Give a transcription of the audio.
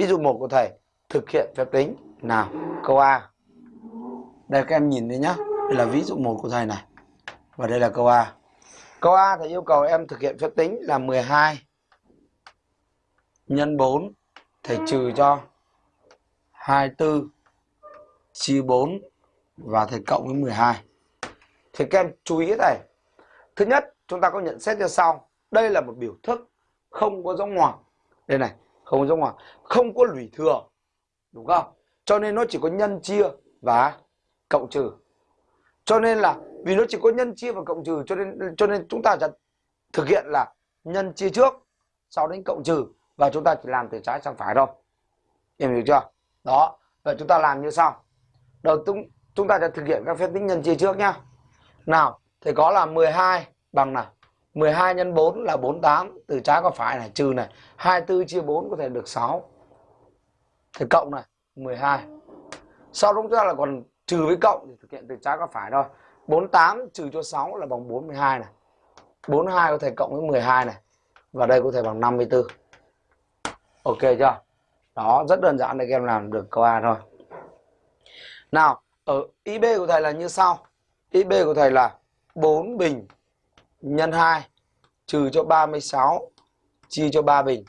ví dụ một của thầy, thực hiện phép tính. Nào, câu A. Đây, các em nhìn thấy nhá. Đây là ví dụ một của thầy này. Và đây là câu A. Câu A thầy yêu cầu em thực hiện phép tính là 12 nhân 4 thầy trừ cho. 24 chia 4 và thầy cộng với 12 thì các em chú ý cái này thứ nhất, chúng ta có nhận xét như sau. Đây là một biểu thức, không có dấu ngoặc. Đây này không có dấu ngoặc không có lũy thừa, đúng không? Cho nên nó chỉ có nhân chia và cộng trừ. Cho nên là vì nó chỉ có nhân chia và cộng trừ, cho nên cho nên chúng ta sẽ thực hiện là nhân chia trước, sau đến cộng trừ và chúng ta chỉ làm từ trái sang phải thôi. Em hiểu chưa? Đó, vậy chúng ta làm như sau. Đầu chúng chúng ta sẽ thực hiện các phép tính nhân chia trước nhá. Nào, thì có là 12 bằng nào 12 nhân 4 là 48 từ trái qua phải này, trừ này 24 chia 4 có thể được 6 thì cộng này 12 sau đó chúng ta là còn trừ với cộng thì thực hiện từ trái qua phải thôi. 48 trừ cho 6 là bằng 42 này. 42 có thể cộng với 12 này, và đây có thể bằng 54 ok chưa? Đó, rất đơn giản để các em làm được câu A thôi. Nào, ở IB của thầy là như sau. IB của thầy là 4 bình nhân 2 trừ cho 36 chia cho 3 bình.